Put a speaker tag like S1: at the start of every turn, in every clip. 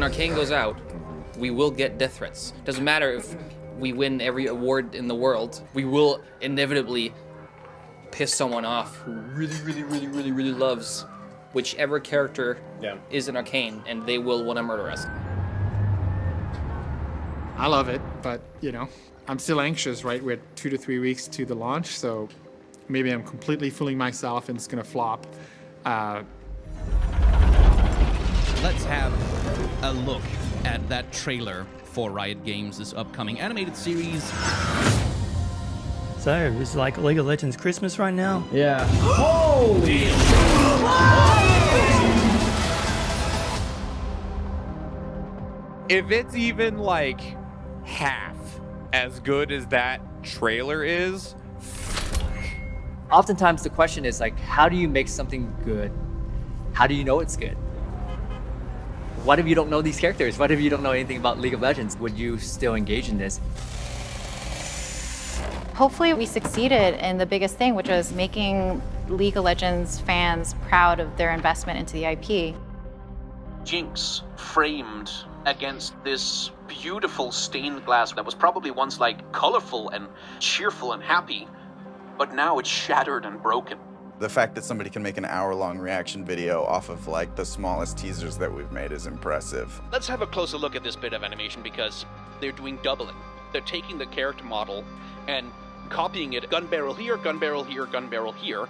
S1: when Arcane goes out, we will get death threats. Doesn't matter if we win every award in the world, we will inevitably piss someone off who really, really, really, really, really loves whichever character
S2: Yeah.
S1: is in Arcane, and they will want to murder us.
S3: I love it, but you know, I'm still anxious, right? We're two to three weeks to the launch, so maybe I'm completely fooling myself and it's gonna flop. Uh,
S4: Let's have a look at that trailer for Riot Games' this upcoming animated series.
S5: So, it's like League of Legends Christmas right now?
S2: Yeah. Holy!
S6: If it's even like half as good as that trailer is,
S7: Oftentimes the question is like, how do you make something good? How do you know it's good? What if you don't know these characters? What if you don't know anything about League of Legends? Would you still engage in this?
S8: Hopefully, we succeeded in the biggest thing, which was making League of Legends fans proud of their investment into the IP.
S9: Jinx framed against this beautiful stained glass that was probably once like colorful and cheerful and happy, but now it's shattered and broken.
S10: The fact that somebody can make an hour-long reaction video off of like the smallest teasers that we've made is impressive.
S9: Let's have a closer look at this bit of animation because they're doing doubling. They're taking the character model and copying it gun barrel here, gun barrel here, gun barrel here,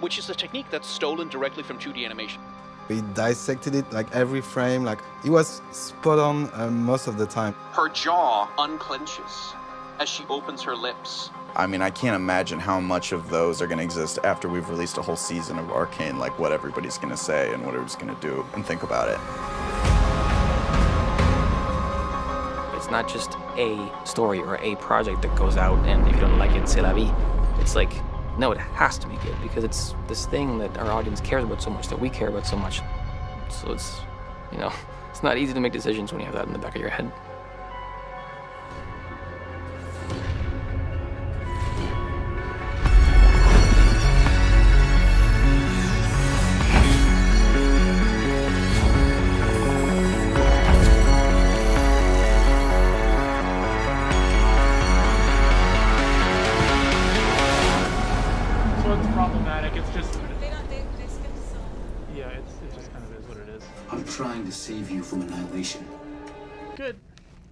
S9: which is a technique that's stolen directly from 2D animation.
S11: We dissected it like every frame, like it was spot on uh, most of the time.
S9: Her jaw unclenches as she opens her lips.
S10: I mean, I can't imagine how much of those are going to exist after we've released a whole season of Arcane, like what everybody's going to say and what everybody's going to do and think about it.
S1: It's not just a story or a project that goes out, and if you don't like it, c'est la vie. It's like, no, it has to be good because it's this thing that our audience cares about so much, that we care about so much. So it's, you know, it's not easy to make decisions when you have that in the back of your head.
S12: Trying to save you from annihilation.
S3: Good.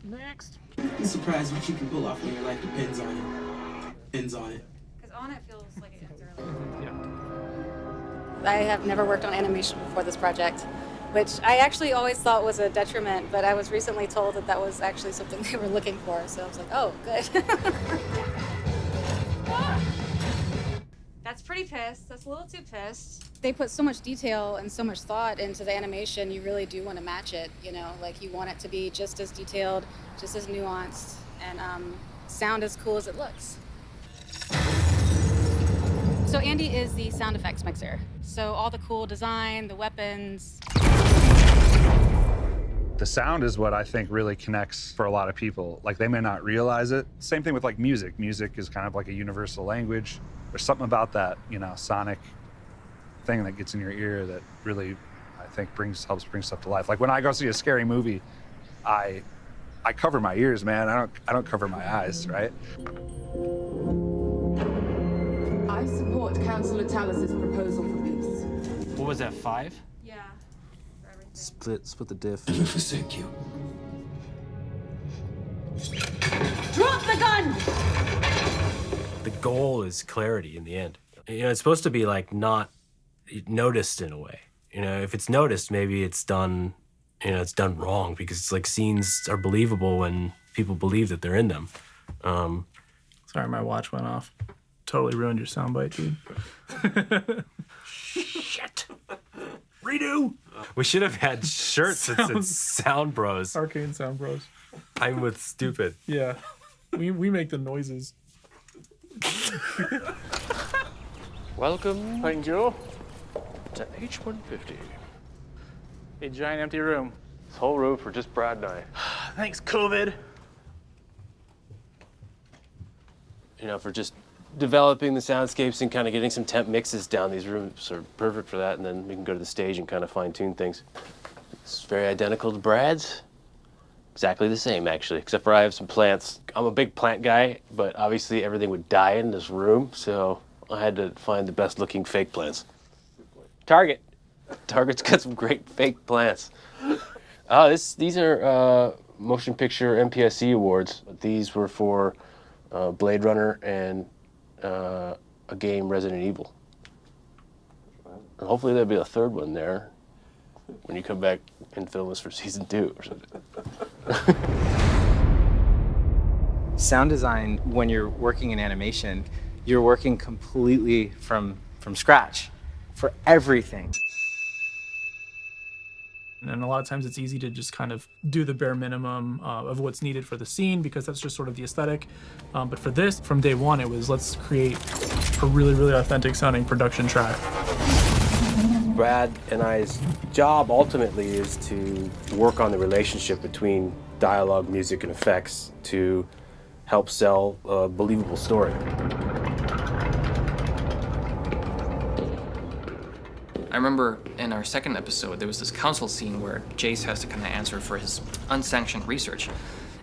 S3: Next.
S12: Be surprised what you can pull off when your life depends on it. Depends on it.
S8: Because on it feels like it ends Yeah.
S13: I have never worked on animation before this project, which I actually always thought was a detriment, but I was recently told that that was actually something they were looking for, so I was like, oh, good.
S8: That's pretty pissed. That's a little too pissed.
S13: they put so much detail and so much thought into the animation, you really do want to match it, you know, like you want it to be just as detailed, just as nuanced, and um, sound as cool as it looks. So Andy is the sound effects mixer. So all the cool design, the weapons,
S14: The sound is what I think really connects for a lot of people. Like they may not realize it. Same thing with like music. Music is kind of like a universal language. There's something about that, you know, sonic thing that gets in your ear that really I think brings helps bring stuff to life. Like when I go see a scary movie, I I cover my ears, man. I don't I don't cover my eyes, right?
S15: I support Councillor Talis's proposal for peace.
S5: What was that, five?
S8: Yeah.
S11: Split, split the diff.
S12: I forsake you.
S15: Drop the gun!
S16: The goal is clarity in the end. You know, it's supposed to be like not noticed in a way. You know, if it's noticed, maybe it's done, you know, it's done wrong because it's like scenes are believable when people believe that they're in them. Um,
S3: Sorry, my watch went off. Totally ruined your soundbite, dude.
S16: Shit. Redo. We should have had shirts that said
S3: Sound-
S16: Sound Bros.
S3: Arcane Sound Bros.
S16: I'm with stupid.
S3: Yeah. We, we make the noises.
S2: Welcome. Thank you. To H150. A giant empty room. This whole room for just Brad and I.
S3: Thanks, COVID.
S16: You know, for just developing the soundscapes and kind of getting some temp mixes down. These rooms are perfect for that, and then we can go to the stage and kind of fine tune things.
S17: It's very identical to Brad's. Exactly the same, actually, except for I have some plants. I'm a big plant guy, but obviously everything would die in this room, so I had to find the best looking fake plants. Target. Target's got some great fake plants. Oh, this these are uh, motion picture MPSE awards. These were for uh, Blade Runner and uh, a game Resident Evil. And hopefully there'll be a third one there when you come back and film this for season two or something.
S18: Sound design, when you're working in animation, you're working completely from, from scratch for everything.
S19: And a lot of times it's easy to just kind of do the bare minimum uh, of what's needed for the scene because that's just sort of the aesthetic. Um, but for this, from day one, it was let's create a really, really authentic sounding production track.
S17: Brad and I's job ultimately is to work on the relationship between dialogue, music, and effects to help sell a believable story.
S1: I remember in our second episode, there was this council scene where Jayce has to kind of answer for his unsanctioned research.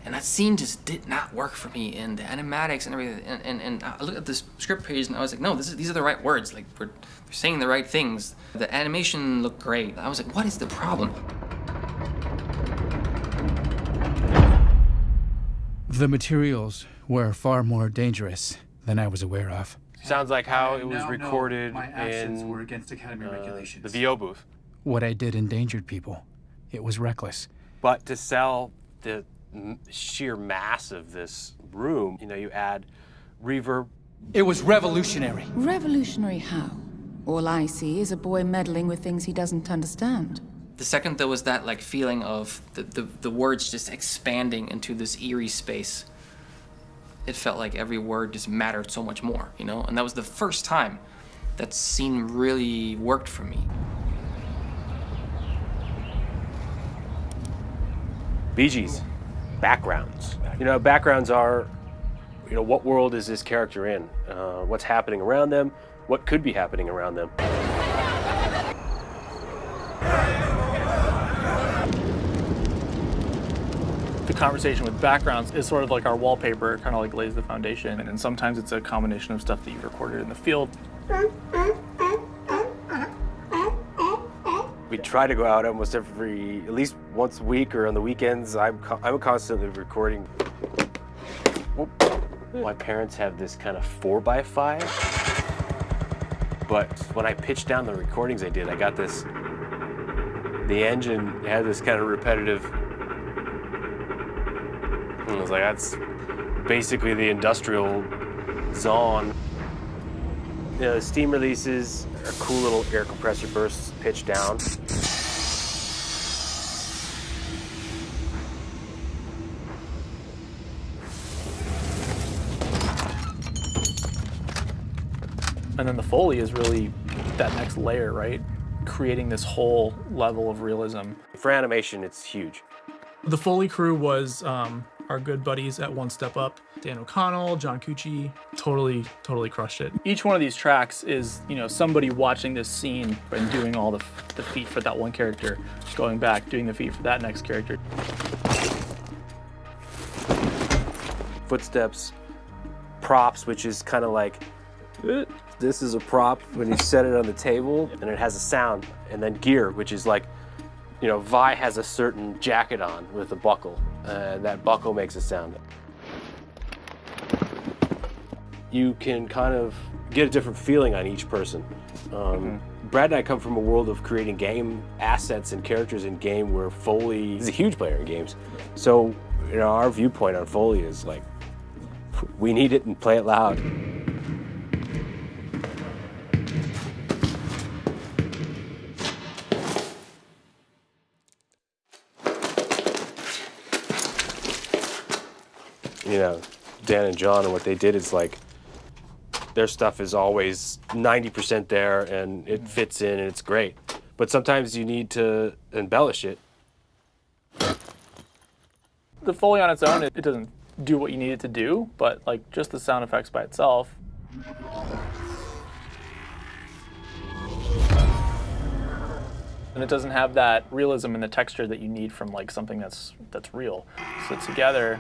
S1: And that scene just did not work for me, and the animatics and everything. And, and, and I looked at this script page and I was like, no, this is, these are the right words. Like, we're, we're saying the right things. The animation looked great. I was like, what is the problem?
S20: The materials were far more dangerous than I was aware of.
S17: Sounds like how it was recorded
S20: my actions
S17: in
S20: were against Academy
S17: uh,
S20: regulations.
S17: the VO booth.
S20: What I did endangered people. It was reckless.
S17: But to sell the m- sheer mass of this room, you know, you add reverb.
S20: It was revolutionary.
S15: Revolutionary how? All I see is a boy meddling with things he doesn't understand.
S1: The second there was that like feeling of the, the, the words just expanding into this eerie space, it felt like every word just mattered so much more, you know? And that was the first time that scene really worked for me.
S17: BGs, backgrounds. You know, backgrounds are, you know, what world is this character in? Uh, what's happening around them? What could be happening around them?
S2: The conversation with backgrounds is sort of like our wallpaper, it kind of like lays the foundation. And then sometimes it's a combination of stuff that you've recorded in the field.
S17: We try to go out almost every, at least once a week or on the weekends. I'm, I'm constantly recording. My parents have this kind of four by five, but when I pitched down the recordings I did, I got this. The engine had this kind of repetitive. And I was like, that's basically the industrial Zaun. You know, the steam releases are cool little air compressor bursts pitched down.
S2: And then the Foley is really that next layer, right? Creating this whole level of realism.
S17: For animation, it's huge.
S19: The Foley crew was um, our good buddies at One Step Up. Dan O'Connell, John Cucci, totally, totally crushed it.
S2: Each one of these tracks is, you know, somebody watching this scene and doing all the, the feet for that one character, going back, doing the feet for that next character.
S17: Footsteps, props, which is kind of like this is a prop when you set it on the table and it has a sound. And then gear, which is like, you know, Vi has a certain jacket on with a buckle, and that buckle makes a sound. You can kind of get a different feeling on each person. Um, Brad and I come from a world of creating game assets and characters in game where Foley is a huge player in games. So, you know, our viewpoint on Foley is like, we need it and play it loud. You know, Dan and John and what they did is like their stuff is always 90% there and it mm-hmm. fits in and it's great. But sometimes you need to embellish it.
S2: The Foley on its own, it, it doesn't do what you need it to do, but like just the sound effects by itself. and it doesn't have that realism and the texture that you need from like something that's that's real. So together,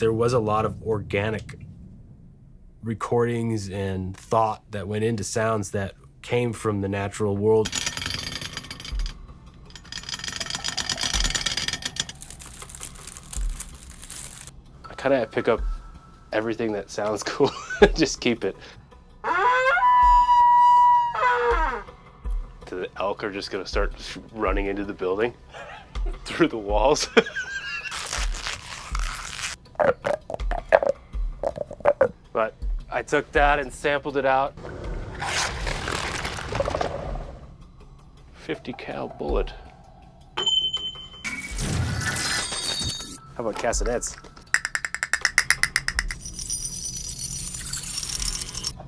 S17: there was a lot of organic recordings and thought that went into sounds that came from the natural world.
S21: I kind of pick up everything that sounds cool. Just keep it. The elk are just gonna start running into the building through the walls. But I took that and sampled it out. 50 cal bullet.
S17: How about castanets?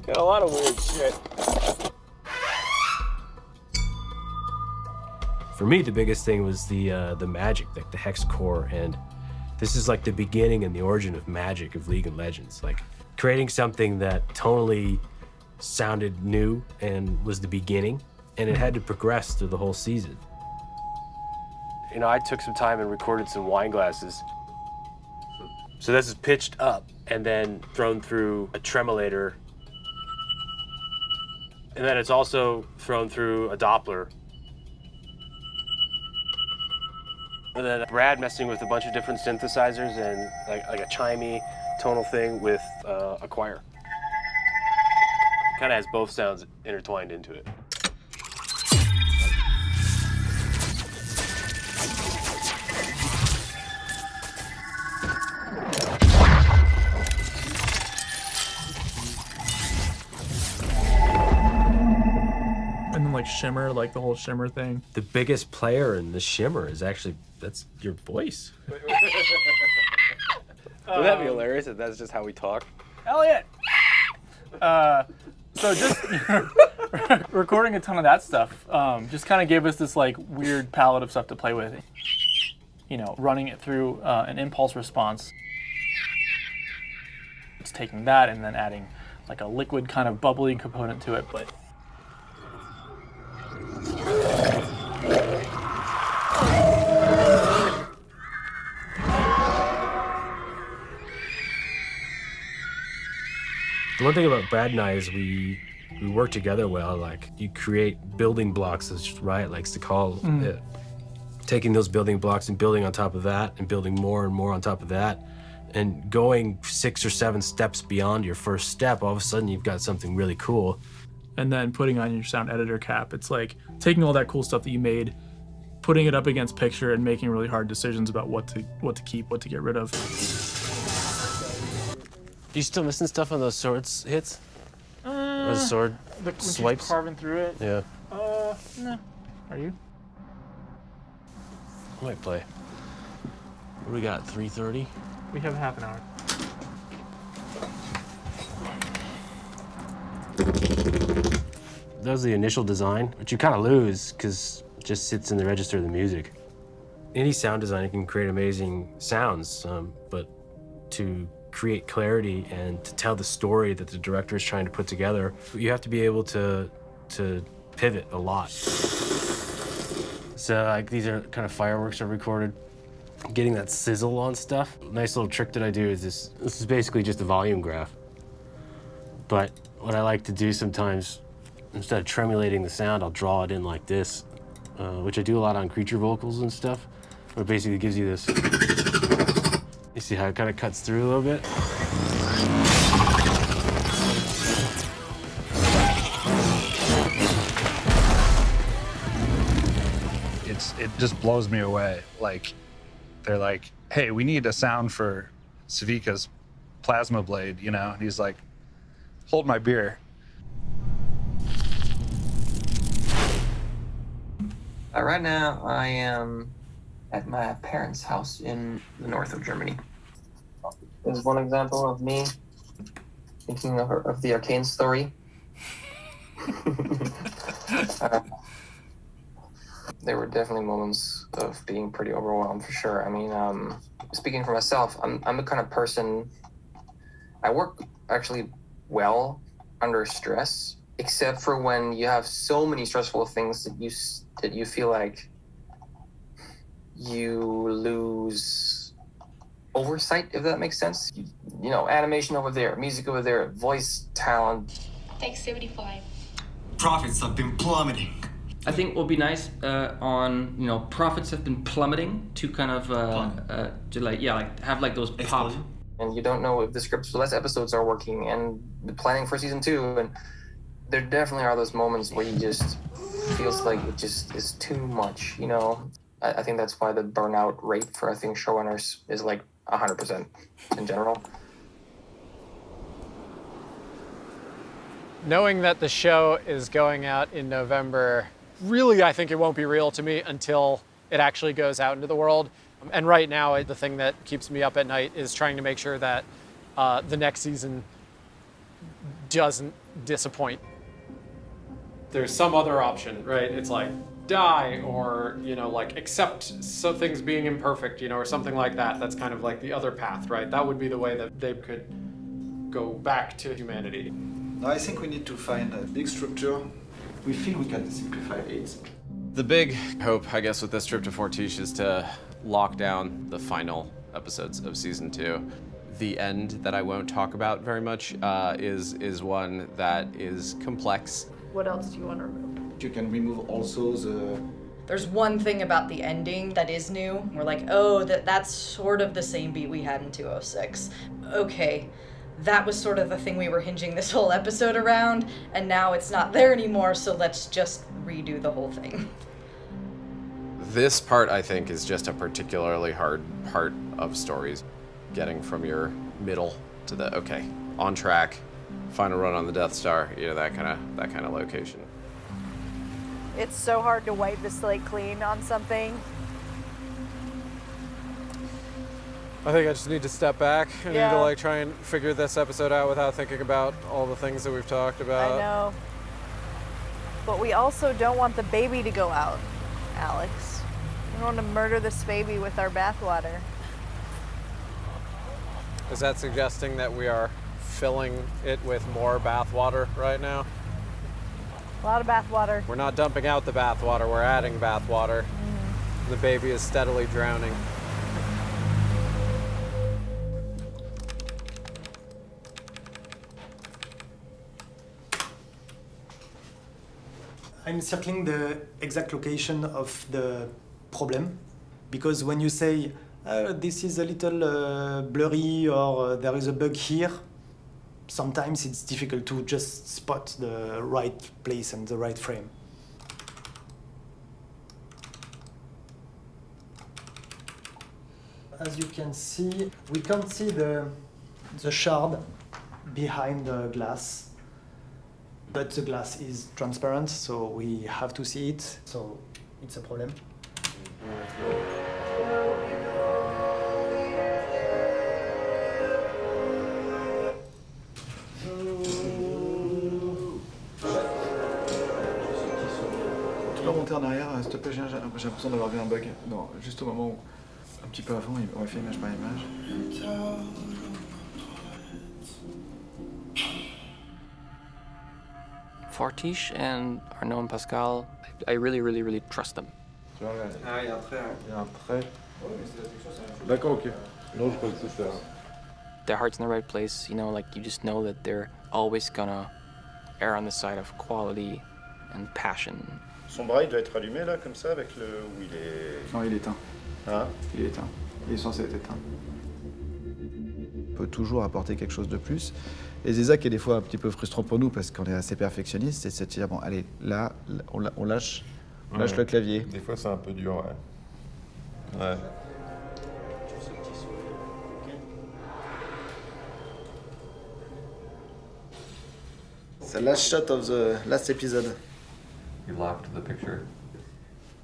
S2: got a lot of weird shit.
S17: For me, the biggest thing was the uh, the magic, like the Hexcore, and this is like the beginning and the origin of magic of League of Legends. Like creating something that tonally sounded new and was the beginning, and it had to progress through the whole season.
S21: You know, I took some time and recorded some wine glasses. So this is pitched up and then thrown through a tremolator. And then it's also thrown through a Doppler. Then Brad messing with a bunch of different synthesizers and like, like a chimey tonal thing with uh, a choir. Kind of has both sounds intertwined into it.
S22: Shimmer, like the whole shimmer thing.
S17: The biggest player in the shimmer is actually that's your voice.
S21: Wouldn't that be hilarious if that's just how we talk?
S2: Elliot. Uh, so just recording a ton of that stuff um, just kind of gave us this like weird palette of stuff to play with. You know, running it through uh, an impulse response. It's taking that and then adding like a liquid kind of bubbly component to it, but
S17: The one thing about Brad and I is we we work together well. Like you create building blocks, as Riot likes to call
S22: Mm.
S17: it. Taking those building blocks and building on top of that, and building more and more on top of that, and going six or seven steps beyond your first step. All of a sudden, you've got something really cool.
S22: And then putting on your sound editor cap. It's like taking all that cool stuff that you made, putting it up against picture, and making really hard decisions about what to what to keep, what to get rid of.
S21: You still missing stuff on those swords hits?
S2: Uh,
S21: or the sword
S2: the,
S21: swipes?
S2: carving through it.
S21: Yeah,
S2: Uh, no. Are you?
S21: I might play. What do we got? 3:30.
S2: We have half an hour.
S17: That was the initial design, which you kind of lose because it just sits in the register of the music. Any sound designer can create amazing sounds, um, but to create clarity and to tell the story that the director is trying to put together, you have to be able to to pivot a lot.
S21: So like these are kind of fireworks are recorded.
S17: Getting that sizzle on stuff. Nice little trick that I do is this. This is basically just a volume graph. But what I like to do sometimes, instead of tremulating the sound, I'll draw it in like this, uh, which I do a lot on creature vocals and stuff. But it basically gives you this. You see how it kind of cuts through a little bit?
S14: it's it just blows me away. Like they're like, "Hey, we need a sound for Sevika's plasma blade," you know? And he's like, "Hold my beer."
S23: Uh, right now, I am at my parents' house in the north of Germany. This is one example of me thinking of, of the arcane story. Uh,
S1: there were definitely moments of being pretty overwhelmed for sure. I mean, um, speaking for myself, I'm, I'm the kind of person, I work actually well under stress, except for when you have so many stressful things that you, that you feel like you lose oversight, if that makes sense. You, you know, animation over there, music over there, voice talent,
S24: Take 75.
S25: Profits have been plummeting.
S23: I think what would be nice uh, on you know profits have been plummeting to kind of uh, uh, to like yeah like have like those pop.
S1: and you don't know if the scripts for less episodes are working and the planning for season two and there definitely are those moments where you just feels like it just is too much you know i, I think that's why the burnout rate for i think showrunners is like 100% in general
S26: Knowing that the show is going out in November, really, I think it won't be real to me until it actually goes out into the world. And right now, the thing that keeps me up at night is trying to make sure that uh, the next season doesn't disappoint. There's some other option, right? It's like die or, you know, like accept some things being imperfect, you know, or something like that. That's kind of like the other path, right? That would be the way that they could go back to humanity.
S27: I think we need to find a big structure. We feel we can simplify it.
S21: The big hope, I guess, with this trip to Fortiche is to lock down the final episodes of season two. The end that I won't talk about very much uh, is is one that is complex.
S28: What else do you want to remove?
S27: You can remove also the
S28: There's one thing about the ending that is new. We're like, oh, that that's sort of the same beat we had in 206. Okay, that was sort of the thing we were hinging this whole episode around, and now it's not there anymore, so let's just redo the whole thing.
S21: This part, I think, is just a particularly hard part of stories. Getting from your middle to the okay, on track, final run on the Death Star, you know that kind of that kind of location.
S29: It's so hard to wipe the slate clean on something.
S26: I think I just need to step back. I need to like try and figure this episode out without thinking about all the things that we've talked about.
S29: I know. But we also don't want the baby to go out, Alex. We don't want to murder this baby with our bathwater.
S26: Is that suggesting that we are filling it with more bathwater right now?
S29: A lot of bathwater.
S26: We're not dumping out the bathwater, we're adding bathwater. The baby is steadily drowning.
S30: I'm circling the exact location of the problem because when you say uh, this is a little uh, blurry or uh, there is a bug here, sometimes it's difficult to just spot the right place and the right frame. As you can see, we can't see the, the shard behind the glass but the glass is transparent, so we have to see it, so it's a problem.
S27: Remonter en arrière, s'il te plaît, j'ai j'ai l'impression d'avoir vu un bug. Non, juste au moment où, un petit peu avant, on va faire image par image.
S1: fortiche and arnaud and pascal i really really really trust them
S27: Ah, il y a un trait, il y a un trait. D'accord, ok. Non, je crois que c'est ça.
S1: their heart's in the right place you know like you just know that they're always gonna err on the side of quality and passion
S31: Son bras, il doit être allumé là, comme ça, avec le. où il est.
S27: Non, il est éteint.
S31: Ah
S27: Il est éteint. Il est censé être éteint. On peut toujours apporter quelque chose de plus. Et c'est ça qui est des fois un petit peu frustrant pour nous parce qu'on est assez perfectionniste, c'est de se dire, bon, allez, là, on, lâche, on lâche
S31: Ouais.
S27: le clavier.
S31: Des fois, c'est un peu dur, ouais. Ouais.
S27: The last shot of the last episode.
S31: You locked the picture.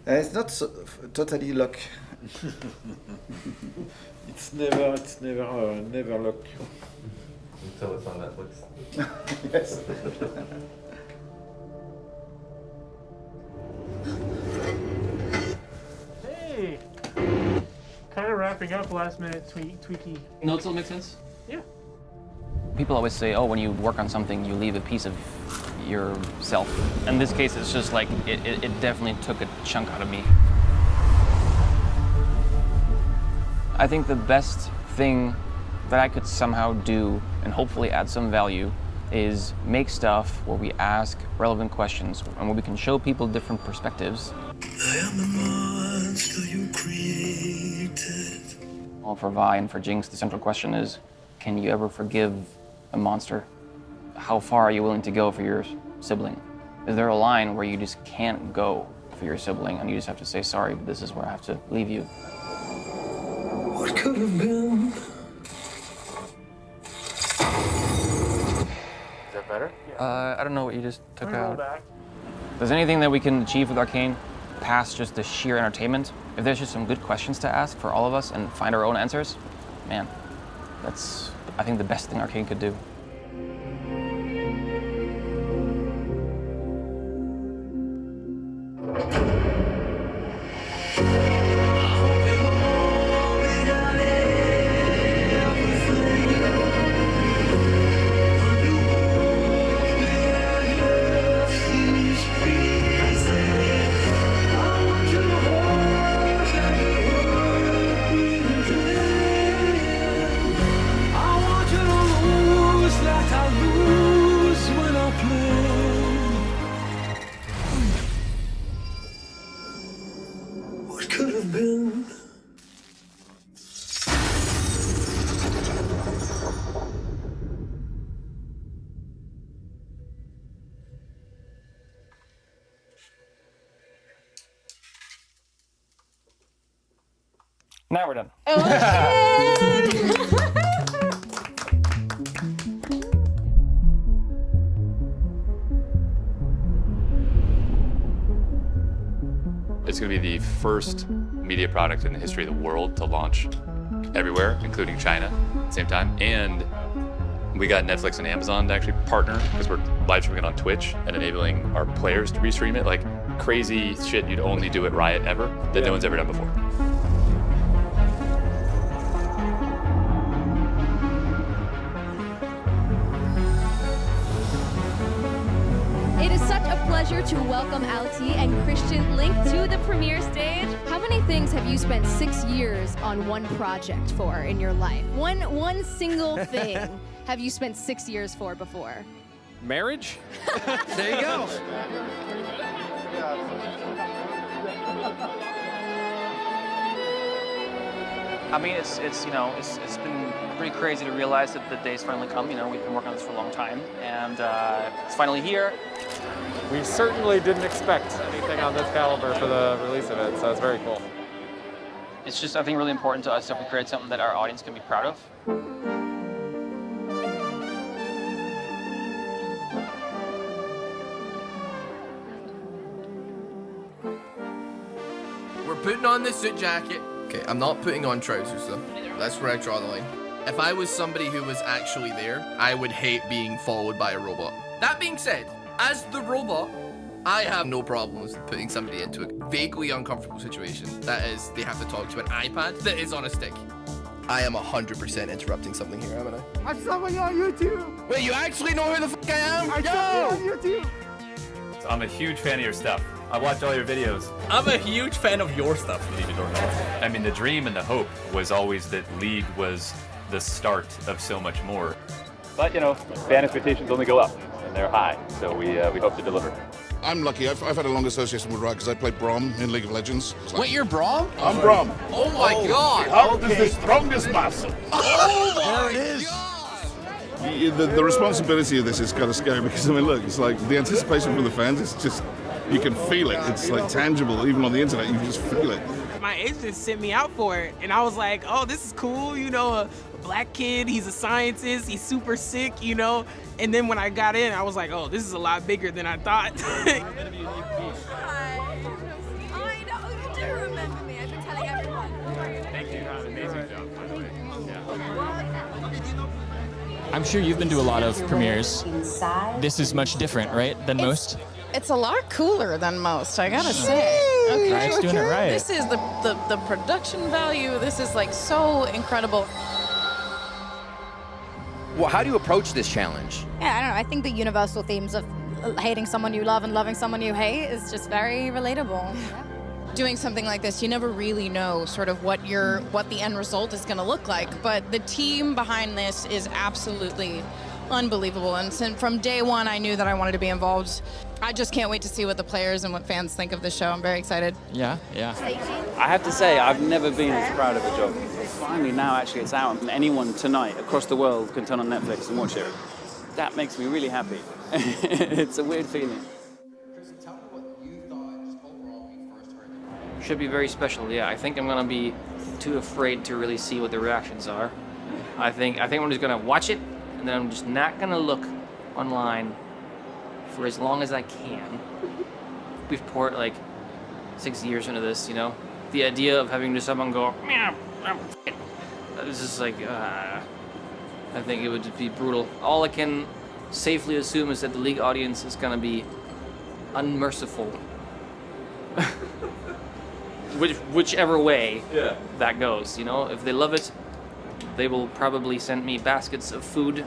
S27: Uh, it's not so, totally locked.
S31: it's never, it's never, uh, never locked. Until it's on Netflix.
S27: yes.
S19: hey, kind of wrapping up last minute tweak, tweaky.
S1: Notes all make sense.
S19: Yeah.
S1: People always say, oh, when you work on something, you leave a piece of yourself. In this case, it's just like, it, it, it definitely took a chunk out of me. I think the best thing that I could somehow do and hopefully add some value is make stuff where we ask relevant questions and where we can show people different perspectives. Well, for Vi and for Jinx, the central question is, can you ever forgive a monster? How far are you willing to go for your sibling? Is there a line where you just can't go for your sibling and you just have to say, sorry, but this is where I have to leave you?
S32: What could have been?
S1: Is that better? Uh, I don't know what you just took
S19: Let me roll
S1: out.
S19: back.
S1: There's anything that we can achieve with Arcane past just the sheer entertainment? If there's just some good questions to ask for all of us and find our own answers, man, that's, I think, the best thing Arcane could do. Now we're done.
S33: Oh, it's going to be the first media product in the history of the world to launch everywhere, including China, at the same time. And we got Netflix and Amazon to actually partner because we're live streaming it on Twitch and enabling our players to restream it. Like crazy shit you'd only do at Riot ever that no one's ever done before.
S34: Pleasure to welcome Alti and Christian Linke to the premiere stage. How many things have you spent six years on one project for in your life? One one single thing have you spent six years for before?
S35: Marriage?
S34: There you go.
S1: I mean, it's, it's you know, it's, it's been pretty crazy to realize that the day's finally come. You know, we've been working on this for a long time, and uh, it's finally here.
S26: We certainly didn't expect anything on this caliber for the release of it, so it's very cool.
S1: It's just, I think, really important to us that we create something that our audience can be proud of.
S36: We're putting on the suit jacket. Okay, I'm not putting on trousers though. That's where I draw the line. If I was somebody who was actually there, I would hate being followed by a robot. That being said, as the robot, I have no problems putting somebody into a vaguely uncomfortable situation. That is, they have to talk to an iPad that is on a stick. I am 100% interrupting something here, haven't I?
S32: I saw you on YouTube.
S36: Wait, you actually know who the fuck I am?
S32: I saw you on YouTube.
S33: I'm a huge fan of your stuff. I watch all your videos.
S36: I'm a huge fan of your stuff,
S33: believe it or not. I mean, the dream and the hope was always that League was the start of so much more. But, you know, fan expectations only go up, and they're high, so we, uh, we hope to deliver.
S37: I'm lucky. I've, I've had a long association with Riot because I played Braum in League of Legends. Like-
S36: Wait, you're Braum?
S37: I'm Braum.
S36: Oh my god!
S37: How does the strongest muscle?
S36: Oh my
S37: There it is. Y- The, the responsibility of this is kind of scary because I mean, look, it's like the anticipation from the fans. is just you can feel it. It's like tangible, even on the internet. You can just feel it.
S38: My agent sent me out for it, and I was like, "Oh, this is cool." You know, a, a black kid. He's a scientist. He's super sick. You know. And then when I got in, I was like, "Oh, this is a lot bigger than I thought."
S34: I know you do remember me. I've been telling everyone.
S33: Thank you. Amazing job, by the way.
S39: I'm sure you've been to a lot of premieres. This is much different, right, than most?
S40: It's a lot cooler than most, I gotta mm. say.
S41: Okay,
S39: Ryan's doing it right.
S41: This is the, the the production value. This is like so incredible.
S42: Well, how do you approach this challenge?
S35: Yeah, I don't know. I think the universal themes of uh, hating someone you love and loving someone you hate is just very relatable.
S41: Doing something like this, you never really know sort of what your what the end result is going to look like. But the team behind this is absolutely unbelievable. And since from day one, I knew that I wanted to be involved. I just can't wait to see what the players and what fans think of the show. I'm very excited.
S39: Yeah, yeah.
S43: I have to say, I've never been as proud of a job. Finally, now actually it's out, and anyone tonight across the world can turn on Netflix and watch it. That makes me really happy. it's a weird feeling.
S1: Should be very special. Yeah, I think I'm gonna be too afraid to really see what the reactions are. I think I think I'm just gonna watch it, and then I'm just not gonna look online for as long as I can. We've poured like six years into this, you know. The idea of having to someone go, meow, I'm f-ing," it's just like, uh, I think it would just be brutal. All I can safely assume is that the league audience is gonna be unmerciful. Which, whichever way
S42: Yeah.
S1: that goes, you know. If they love it, they will probably send me baskets of food.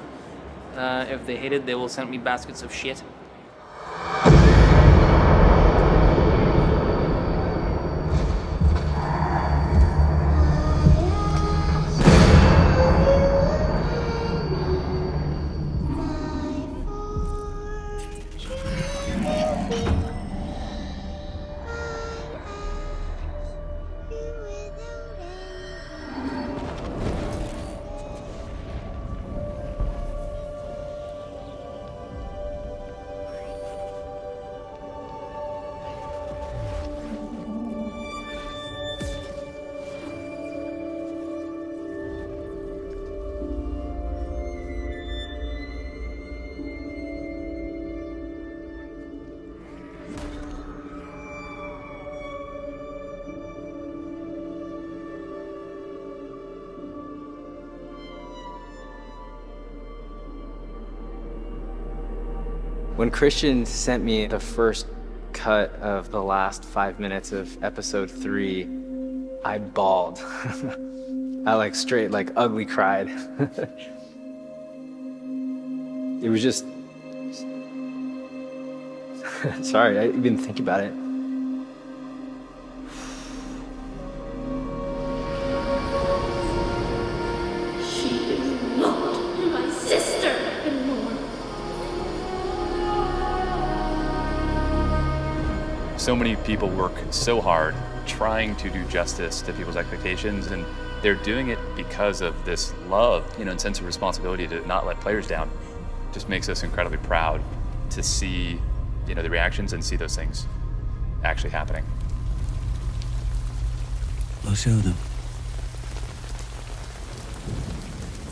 S1: Uh, if they hate it, they will send me baskets of shit.
S40: When Christian sent me the first cut of the last five minutes of episode three, I bawled. I like straight, like ugly cried. it was just. Sorry, I didn't even think about it.
S33: So many people work so hard trying to do justice to people's expectations and they're doing it because of this love you know and sense of responsibility to not let players down just makes us incredibly proud to see you know the reactions and see those things actually happening
S32: We'll show them.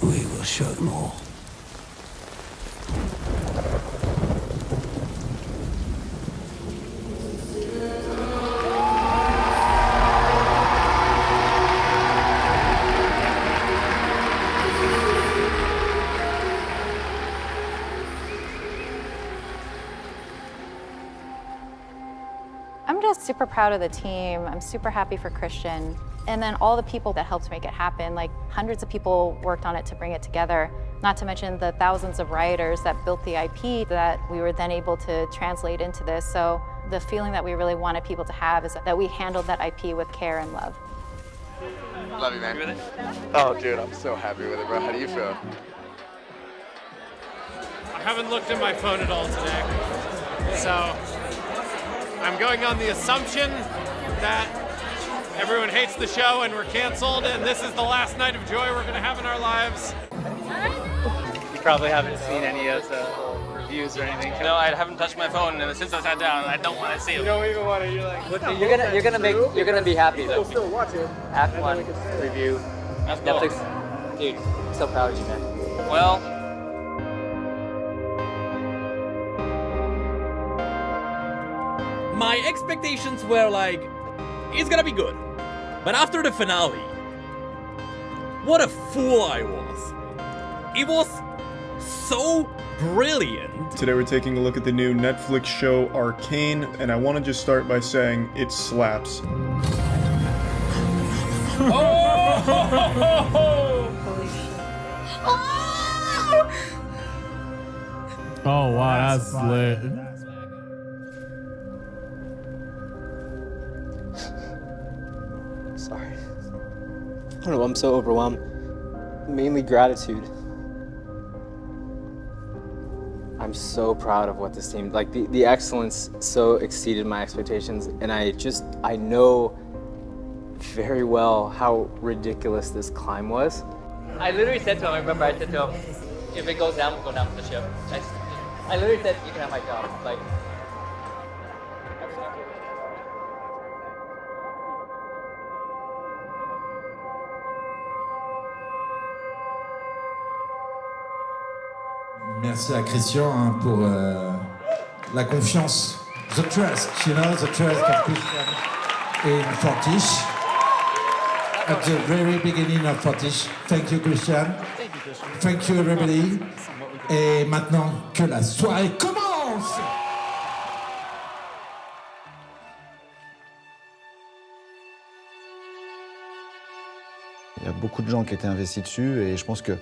S32: We will show them all.
S44: Proud of the team. I'm super happy for Christian. And then all the people that helped make it happen, like hundreds of people worked on it to bring it together, not to mention the thousands of writers that built the IP that we were then able to translate into this. So the feeling that we really wanted people to have is that we handled that IP with care and love.
S45: Love you, man. Oh, dude, I'm so happy with it, bro. How do you feel?
S26: I haven't looked at my phone at all today. So I'm going on the assumption that everyone hates the show and we're canceled and this is the last night of joy we're going to have in our lives.
S43: You probably haven't seen any of the reviews or anything.
S1: No, I haven't touched my phone, and since I sat down, I don't want to see it.
S26: You don't even want to. You're like.
S40: You're gonna, you're gonna make, you're gonna be happy though.
S26: still watch it.
S40: Act one review.
S1: That's cool.
S40: Netflix, dude, I'm so proud of you, man.
S1: Well,
S46: My expectations were like, it's gonna be good. But after the finale, what a fool I was. It was so brilliant.
S47: Today we're taking a look at the new Netflix show Arcane, and I want to just start by saying it slaps.
S48: Oh Oh, wow, that's lit.
S40: I don't know, I'm so overwhelmed. Mainly gratitude. I'm so proud of what this team, like the, the excellence so exceeded my expectations and I just, I know very well how ridiculous this climb was.
S49: I literally said to him, I remember I said to him, if it goes down, we'll go down with the ship. I, I literally said, you can have my job. Like,
S50: Merci à Christian hein, pour euh, la confiance. The trust, you know, the trust of Christian in Fortiche. At the very beginning of Fortiche. Thank you, Christian. Thank you, everybody. Et maintenant que la soirée commence!
S27: Il y a beaucoup de gens qui étaient investis dessus et je pense que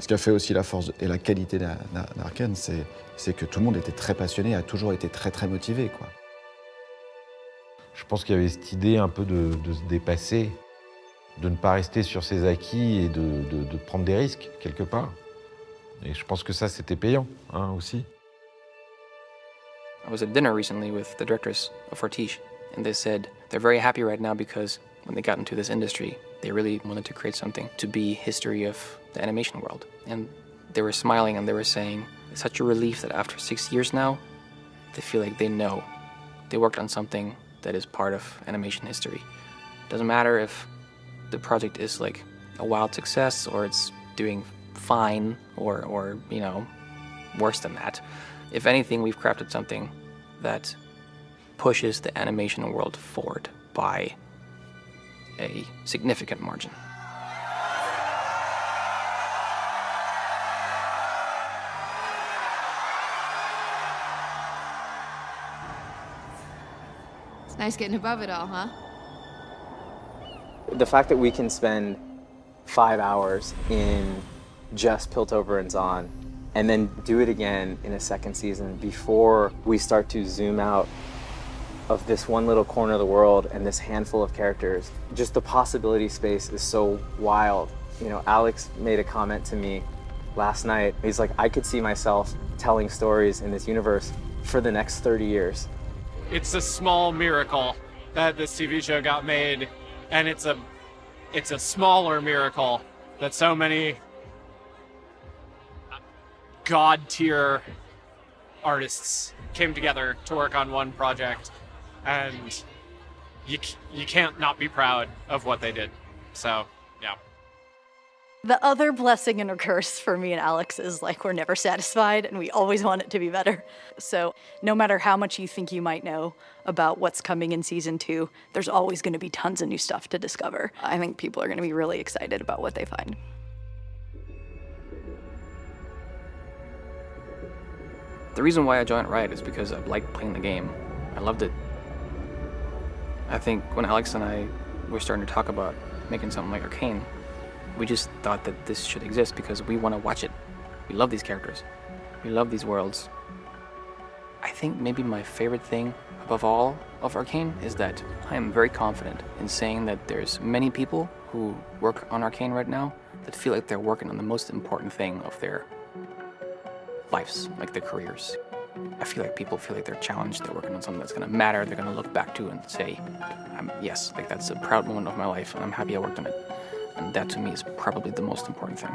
S27: ce qui a fait aussi la force et la qualité d'A- d'A- d'Arkane, c'est c'est que tout le monde était très passionné, a toujours été très très motivé. Quoi.
S51: Je pense qu'il y avait cette idée un peu de, de se dépasser, de ne pas rester sur ses acquis et de, de- de prendre des risques quelque part. Et je pense que ça, c'était payant hein, aussi.
S1: I was at dinner recently with the directors of Fortiche, and they said they're very happy right now because when they got into this industry, they really wanted to create something to be history of the animation world. And they were smiling and they were saying it's such a relief that after six years now, they feel like they know they worked on something that is part of animation history. Doesn't matter if the project is like a wild success or it's doing fine or, or you know, worse than that. If anything, we've crafted something that pushes the animation world forward by a significant margin.
S34: It's nice getting above it all, huh?
S40: The fact that we can spend five hours in just Piltover and Zaun and then do it again in a second season before we start to zoom out of this one little corner of the world and this handful of characters, just the possibility space is so wild. You know, Alex made a comment to me last night. He's like, I could see myself telling stories in this universe for the next 30 years.
S26: It's a small miracle that this TV show got made, and it's a it's a smaller miracle that so many god tier artists came together to work on one project, and you you can't not be proud of what they did. So yeah.
S52: The other blessing and a curse for me and Alex is like we're never satisfied and we always want it to be better. So, no matter how much you think you might know about what's coming in season two, there's always going to be tons of new stuff to discover. I think people are going to be really excited about what they find.
S1: The reason why I joined Riot is because I liked playing the game. I loved it. I think when Alex and I were starting to talk about making something like Arcane, we just thought that this should exist because we want to watch it. We love these characters. We love these worlds. I think maybe my favorite thing above all of Arcane is that I am very confident in saying that there's many people who work on Arcane right now that feel like they're working on the most important thing of their lives, like their careers. I feel like people feel like they're challenged, they're working on something that's gonna matter, they're gonna look back to and say, I'm, yes, like that's a proud moment of my life and I'm happy I worked on it. And that to me is probably the most important thing.